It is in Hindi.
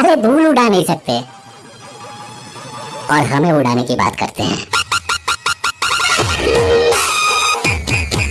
साले धूल उड़ा नहीं सकते। और हमें उड़ाने की बात करते हैं।